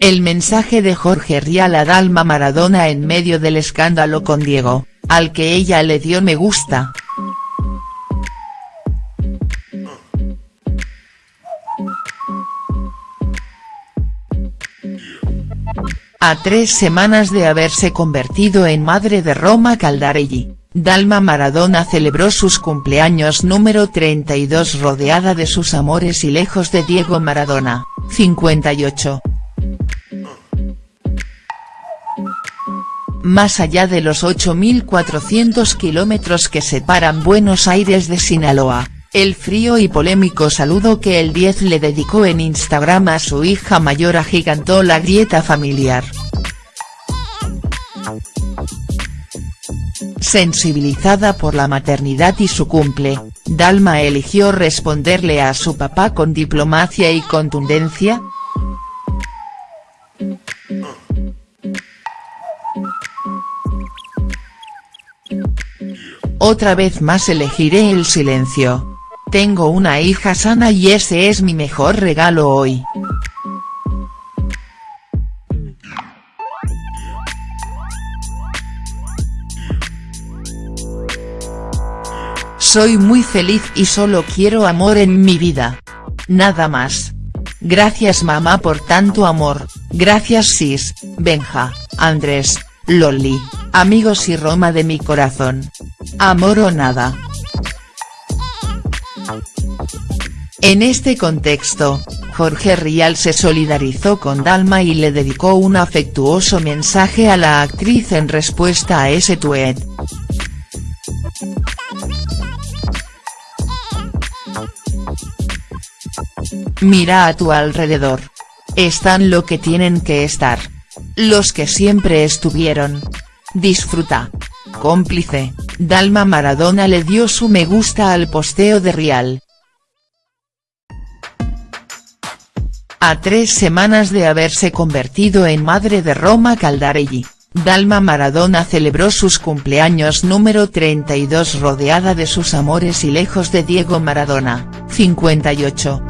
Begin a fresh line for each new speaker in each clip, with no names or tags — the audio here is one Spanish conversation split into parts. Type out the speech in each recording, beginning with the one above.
El mensaje de Jorge Rial a Dalma Maradona en medio del escándalo con Diego, al que ella le dio me gusta. A tres semanas de haberse convertido en madre de Roma Caldarelli, Dalma Maradona celebró sus cumpleaños número 32 rodeada de sus amores y lejos de Diego Maradona, 58. Más allá de los 8.400 kilómetros que separan Buenos Aires de Sinaloa, el frío y polémico saludo que el 10 le dedicó en Instagram a su hija mayor agigantó la grieta familiar. Sensibilizada por la maternidad y su cumple, Dalma eligió responderle a su papá con diplomacia y contundencia, Otra vez más elegiré el silencio. Tengo una hija sana y ese es mi mejor regalo hoy. Soy muy feliz y solo quiero amor en mi vida. Nada más. Gracias mamá por tanto amor, gracias Sis, Benja, Andrés, Loli, amigos y Roma de mi corazón. Amor o nada. En este contexto, Jorge Rial se solidarizó con Dalma y le dedicó un afectuoso mensaje a la actriz en respuesta a ese tuet. Mira a tu alrededor. Están lo que tienen que estar. Los que siempre estuvieron. Disfruta. Cómplice, Dalma Maradona le dio su me gusta al posteo de Rial. A tres semanas de haberse convertido en madre de Roma Caldarelli, Dalma Maradona celebró sus cumpleaños número 32 rodeada de sus amores y lejos de Diego Maradona, 58.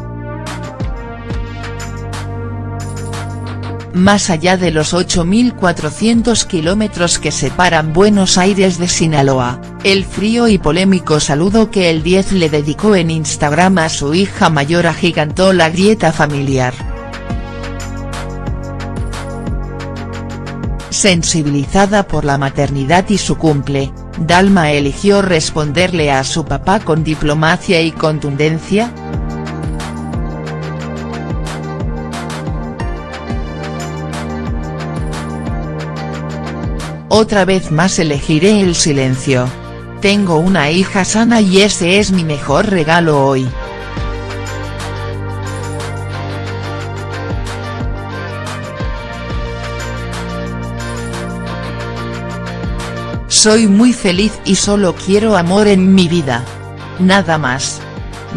Más allá de los 8.400 kilómetros que separan Buenos Aires de Sinaloa, el frío y polémico saludo que el 10 le dedicó en Instagram a su hija mayor agigantó la grieta familiar. Sensibilizada por la maternidad y su cumple, Dalma eligió responderle a su papá con diplomacia y contundencia, Otra vez más elegiré el silencio. Tengo una hija sana y ese es mi mejor regalo hoy. Soy muy feliz y solo quiero amor en mi vida. Nada más.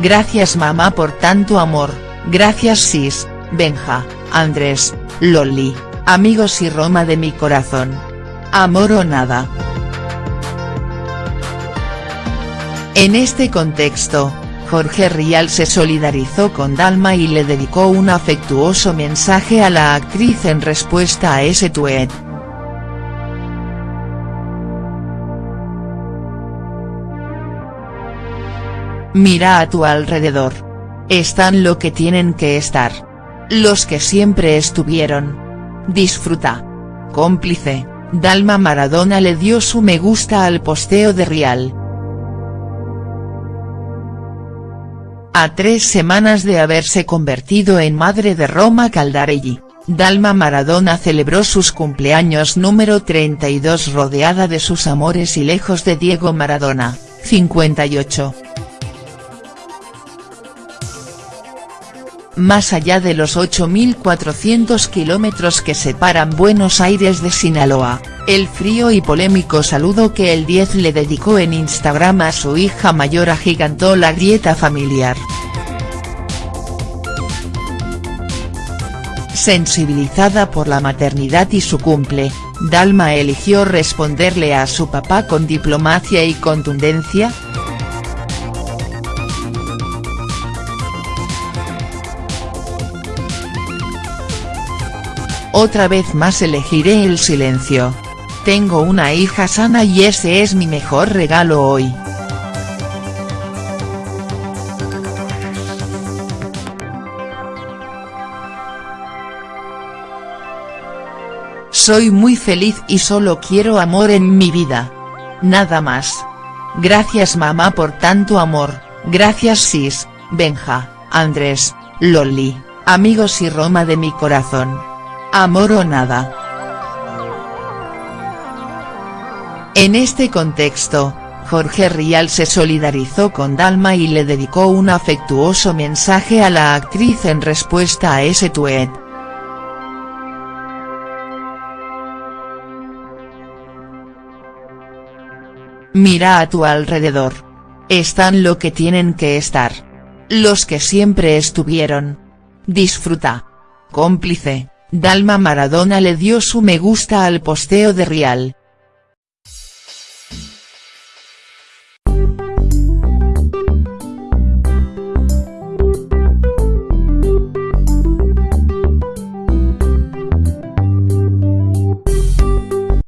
Gracias mamá por tanto amor, gracias Sis, Benja, Andrés, Loli, amigos y Roma de mi corazón. Amor o nada. En este contexto, Jorge Rial se solidarizó con Dalma y le dedicó un afectuoso mensaje a la actriz en respuesta a ese tuet. Mira a tu alrededor. Están lo que tienen que estar. Los que siempre estuvieron. Disfruta. Cómplice. Dalma Maradona le dio su me gusta al posteo de Rial. A tres semanas de haberse convertido en madre de Roma Caldarelli, Dalma Maradona celebró sus cumpleaños número 32 rodeada de sus amores y lejos de Diego Maradona, 58. Más allá de los 8.400 kilómetros que separan Buenos Aires de Sinaloa, el frío y polémico saludo que el 10 le dedicó en Instagram a su hija mayor agigantó la grieta familiar. Sensibilizada por la maternidad y su cumple, Dalma eligió responderle a su papá con diplomacia y contundencia, Otra vez más elegiré el silencio. Tengo una hija sana y ese es mi mejor regalo hoy. Soy muy feliz y solo quiero amor en mi vida. Nada más. Gracias mamá por tanto amor, gracias Sis, Benja, Andrés, Loli, amigos y Roma de mi corazón. Amor o nada. En este contexto, Jorge Rial se solidarizó con Dalma y le dedicó un afectuoso mensaje a la actriz en respuesta a ese tuet. Mira a tu alrededor. Están lo que tienen que estar. Los que siempre estuvieron. Disfruta. Cómplice, Dalma Maradona le dio su me gusta al posteo de Rial.